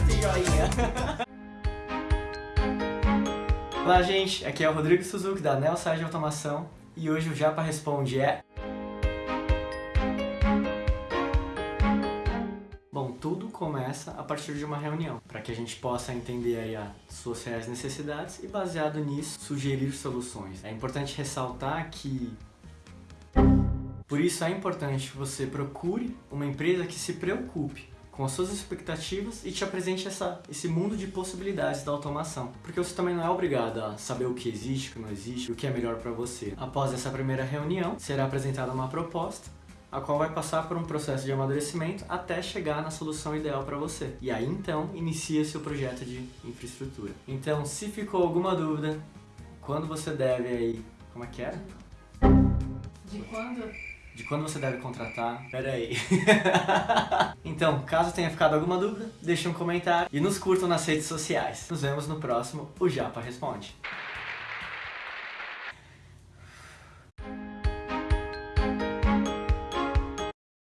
Olá, gente. Aqui é o Rodrigo Suzuki da Nelsage Automação e hoje o Japa Responde é... Bom, tudo começa a partir de uma reunião, para que a gente possa entender aí as suas reais necessidades e, baseado nisso, sugerir soluções. É importante ressaltar que por isso é importante que você procure uma empresa que se preocupe com as suas expectativas e te apresente essa, esse mundo de possibilidades da automação. Porque você também não é obrigado a saber o que existe, o que não existe, o que é melhor para você. Após essa primeira reunião, será apresentada uma proposta a qual vai passar por um processo de amadurecimento até chegar na solução ideal para você. E aí então inicia seu projeto de infraestrutura. Então, se ficou alguma dúvida, quando você deve aí, como é que era? De quando? De quando você deve contratar? Pera aí. então, caso tenha ficado alguma dúvida, deixe um comentário e nos curtam nas redes sociais. Nos vemos no próximo O Japa Responde.